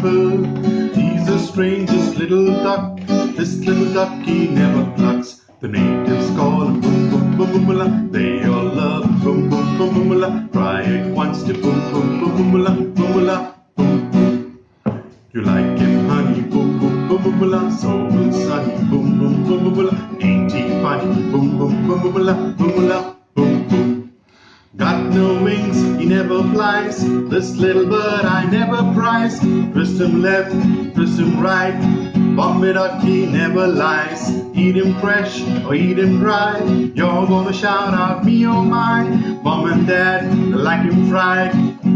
fur. He's the strangest little duck. This little duck he never plucks. The natives call him boom boom boom boom la. They all love him boom boom boom boom la. Try it once to boom boom boom boom la boom boom. You like him, honey? Boom boom boom boom la. So will Sunny. Boom boom boom boom la. Ain't he funny? Boom boom boom boom no wings, he never flies. This little bird I never prize. Twist him left, twist him right. Bomb it up, he never lies. Eat him fresh or eat him dry. You're gonna shout out me oh my. Mom and dad like him fried.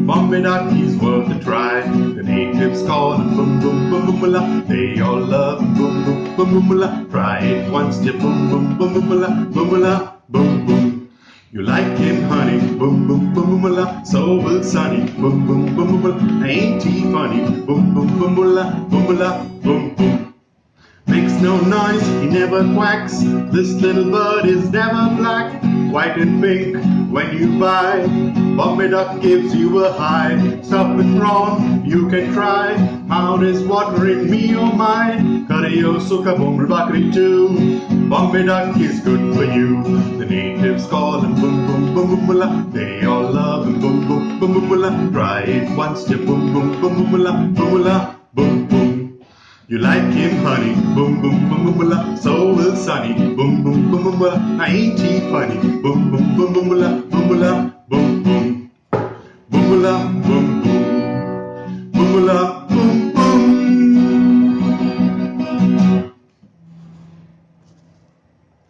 Bomb it up, he's worth a try. The natives call him boom boom boom boom la. They all love him boom boom boom boom la. Try it once, to boom boom boom boom la. Boom la boom boom. You like him, honey? Boom, boom, boom, boom, la. So will Sunny. Boom, boom, boom, boom, boom. Ain't he funny? Boom, boom, boom, boom, la. Boom, la. Boom, boom. Makes no noise, he never quacks. This little bird is never black, white and pink when you buy. Bombay Duck gives you a high. Something wrong, you can try. Mouth is watering me, oh my. Karayo suka boom bakri too. Bombay Duck is good for you. The natives call him boom boom boom boom la. They all love him boom boom boom boom la. Try it once, to boom boom boom boom la. Boom la boom boom. You like him, honey? Boom, boom, boom, boom, la. So will Sunny. Boom, boom, boom, boom, la. Ain't he funny? Boom, boom, boom, boom, la. Boom, la. Boom, boom.